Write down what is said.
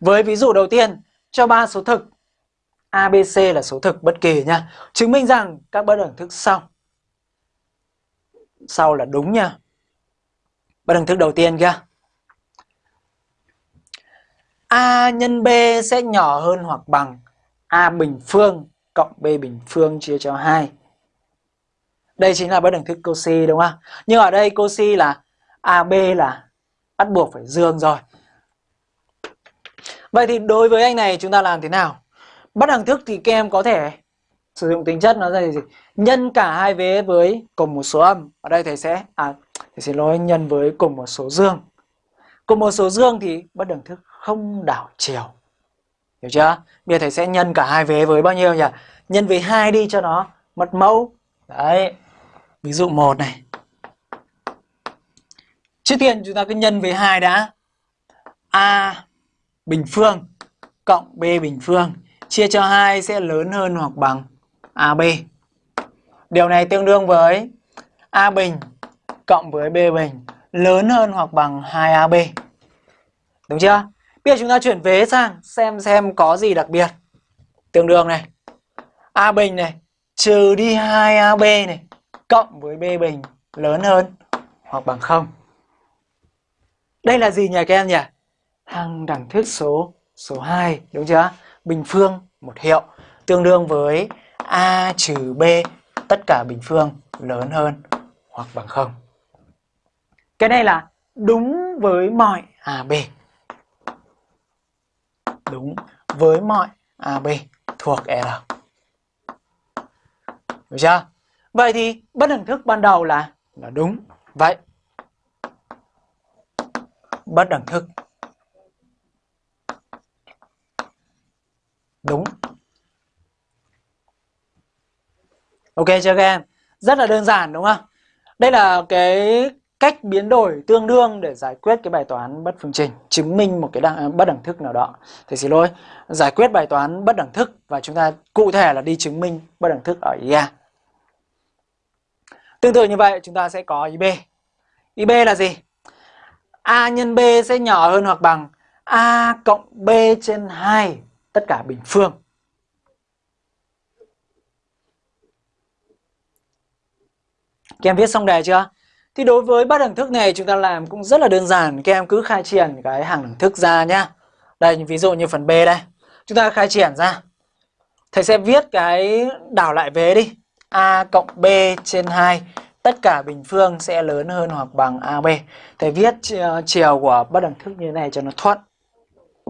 Với ví dụ đầu tiên, cho ba số thực ABC là số thực bất kỳ nha. Chứng minh rằng các bất đẳng thức sau sau là đúng nha. Bất đẳng thức đầu tiên kia. A nhân B sẽ nhỏ hơn hoặc bằng A bình phương cộng B bình phương chia cho 2. Đây chính là bất đẳng thức Cauchy đúng không? Nhưng ở đây Cauchy là AB là bắt buộc phải dương rồi. Vậy thì đối với anh này chúng ta làm thế nào? Bất đẳng thức thì các em có thể sử dụng tính chất nó là gì? Nhân cả hai vế với cùng một số âm. Ở đây thầy sẽ à thầy xin lỗi, nhân với cùng một số dương. Cùng một số dương thì bất đẳng thức không đảo chiều. Hiểu chưa? Bây giờ thầy sẽ nhân cả hai vế với bao nhiêu nhỉ? Nhân với hai đi cho nó mất mẫu. Đấy. Ví dụ một này. Trước tiên chúng ta cứ nhân với hai đã. A bình phương cộng B bình phương, chia cho 2 sẽ lớn hơn hoặc bằng AB. Điều này tương đương với A bình cộng với B bình lớn hơn hoặc bằng 2AB. Đúng chưa? Bây giờ chúng ta chuyển vế sang xem xem có gì đặc biệt. Tương đương này. A bình này, trừ đi 2AB này, cộng với B bình lớn hơn hoặc bằng 0. Đây là gì nhỉ các em nhỉ? Hàng đẳng thức số số 2 đúng chưa? Bình phương, một hiệu, tương đương với A trừ B, tất cả bình phương lớn hơn hoặc bằng 0. Cái này là đúng với mọi AB. Đúng với mọi AB thuộc R. Được chưa? Vậy thì bất đẳng thức ban đầu là là đúng. Vậy, bất đẳng thức đúng. Ok chưa các em? Rất là đơn giản đúng không? Đây là cái cách biến đổi tương đương để giải quyết cái bài toán bất phương trình chứng minh một cái đẳng, bất đẳng thức nào đó. Thì xin lỗi giải quyết bài toán bất đẳng thức và chúng ta cụ thể là đi chứng minh bất đẳng thức ở ý A. Tương tự như vậy chúng ta sẽ có ý B. Ý B là gì? A nhân B sẽ nhỏ hơn hoặc bằng A cộng B trên 2 tất cả bình phương. Các em viết xong đề chưa? Thì đối với bất đẳng thức này chúng ta làm cũng rất là đơn giản. Các em cứ khai triển cái hàng đẳng thức ra nhá. Đây, ví dụ như phần B đây. Chúng ta khai triển ra. Thầy sẽ viết cái đảo lại vế đi. A cộng B trên 2 tất cả bình phương sẽ lớn hơn hoặc bằng AB. Thầy viết chiều của bất đẳng thức như thế này cho nó thuận.